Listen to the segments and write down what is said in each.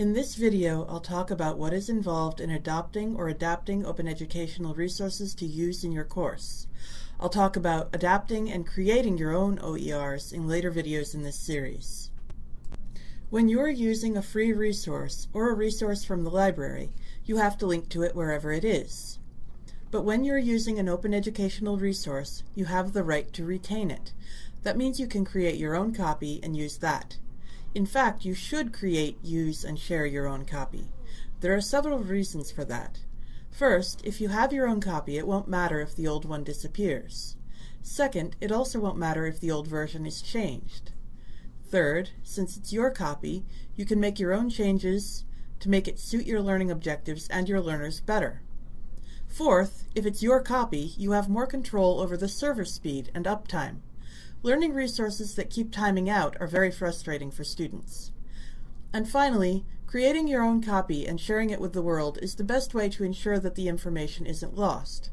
In this video, I'll talk about what is involved in adopting or adapting open educational resources to use in your course. I'll talk about adapting and creating your own OERs in later videos in this series. When you're using a free resource or a resource from the library, you have to link to it wherever it is. But when you're using an open educational resource, you have the right to retain it. That means you can create your own copy and use that. In fact, you should create, use, and share your own copy. There are several reasons for that. First, if you have your own copy, it won't matter if the old one disappears. Second, it also won't matter if the old version is changed. Third, since it's your copy, you can make your own changes to make it suit your learning objectives and your learners better. Fourth, if it's your copy, you have more control over the server speed and uptime. Learning resources that keep timing out are very frustrating for students. And finally, creating your own copy and sharing it with the world is the best way to ensure that the information isn't lost.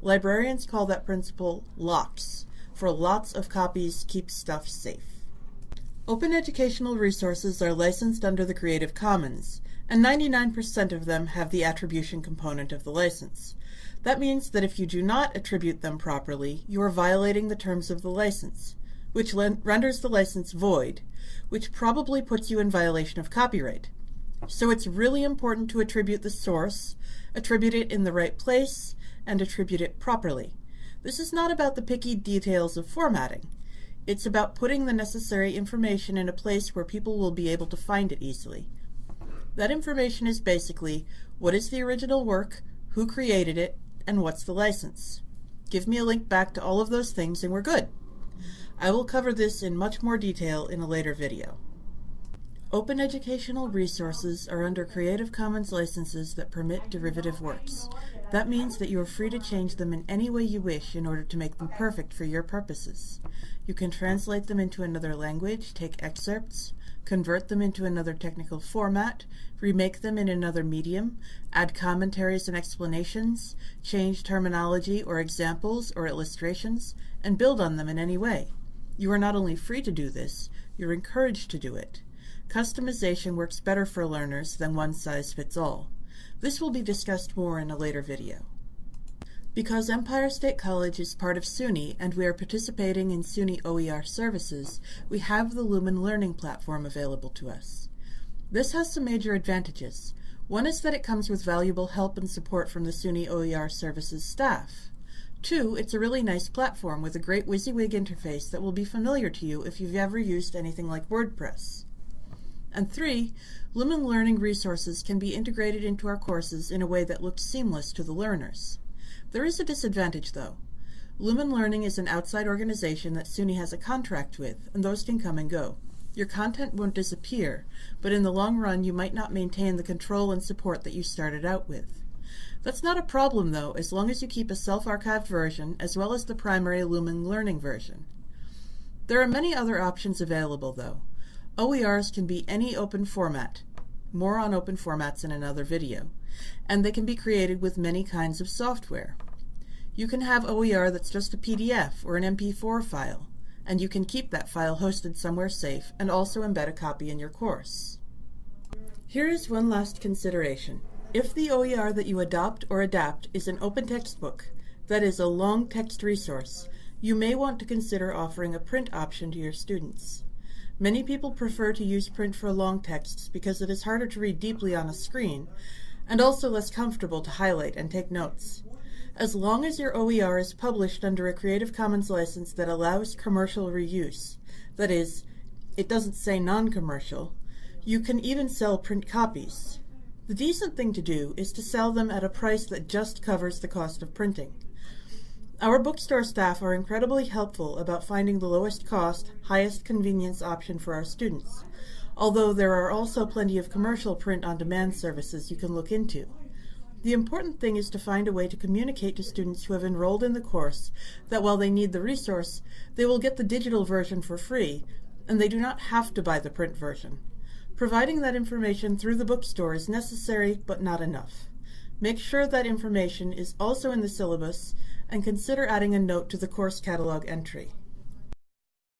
Librarians call that principle LOTS, for lots of copies keep stuff safe. Open educational resources are licensed under the Creative Commons, and 99% of them have the attribution component of the license. That means that if you do not attribute them properly, you are violating the terms of the license, which renders the license void, which probably puts you in violation of copyright. So it's really important to attribute the source, attribute it in the right place, and attribute it properly. This is not about the picky details of formatting. It's about putting the necessary information in a place where people will be able to find it easily. That information is basically what is the original work, who created it, and what's the license. Give me a link back to all of those things and we're good. I will cover this in much more detail in a later video. Open educational resources are under Creative Commons licenses that permit derivative works. That means that you are free to change them in any way you wish in order to make them perfect for your purposes. You can translate them into another language, take excerpts, convert them into another technical format, remake them in another medium, add commentaries and explanations, change terminology or examples or illustrations, and build on them in any way. You are not only free to do this, you're encouraged to do it. Customization works better for learners than one size fits all. This will be discussed more in a later video. Because Empire State College is part of SUNY and we are participating in SUNY OER services, we have the Lumen Learning Platform available to us. This has some major advantages. One is that it comes with valuable help and support from the SUNY OER services staff. Two, it's a really nice platform with a great WYSIWYG interface that will be familiar to you if you've ever used anything like WordPress. And three, Lumen Learning resources can be integrated into our courses in a way that looks seamless to the learners. There is a disadvantage, though. Lumen Learning is an outside organization that SUNY has a contract with, and those can come and go. Your content won't disappear, but in the long run you might not maintain the control and support that you started out with. That's not a problem, though, as long as you keep a self-archived version as well as the primary Lumen Learning version. There are many other options available, though. OERs can be any open format. More on open formats in another video and they can be created with many kinds of software. You can have OER that's just a PDF or an MP4 file, and you can keep that file hosted somewhere safe and also embed a copy in your course. Here is one last consideration. If the OER that you adopt or adapt is an open textbook, that is a long text resource, you may want to consider offering a print option to your students. Many people prefer to use print for long texts because it is harder to read deeply on a screen, and also less comfortable to highlight and take notes. As long as your OER is published under a Creative Commons license that allows commercial reuse, that is, it doesn't say non-commercial, you can even sell print copies. The decent thing to do is to sell them at a price that just covers the cost of printing. Our bookstore staff are incredibly helpful about finding the lowest cost, highest convenience option for our students although there are also plenty of commercial print-on-demand services you can look into. The important thing is to find a way to communicate to students who have enrolled in the course that while they need the resource, they will get the digital version for free, and they do not have to buy the print version. Providing that information through the bookstore is necessary, but not enough. Make sure that information is also in the syllabus, and consider adding a note to the course catalog entry.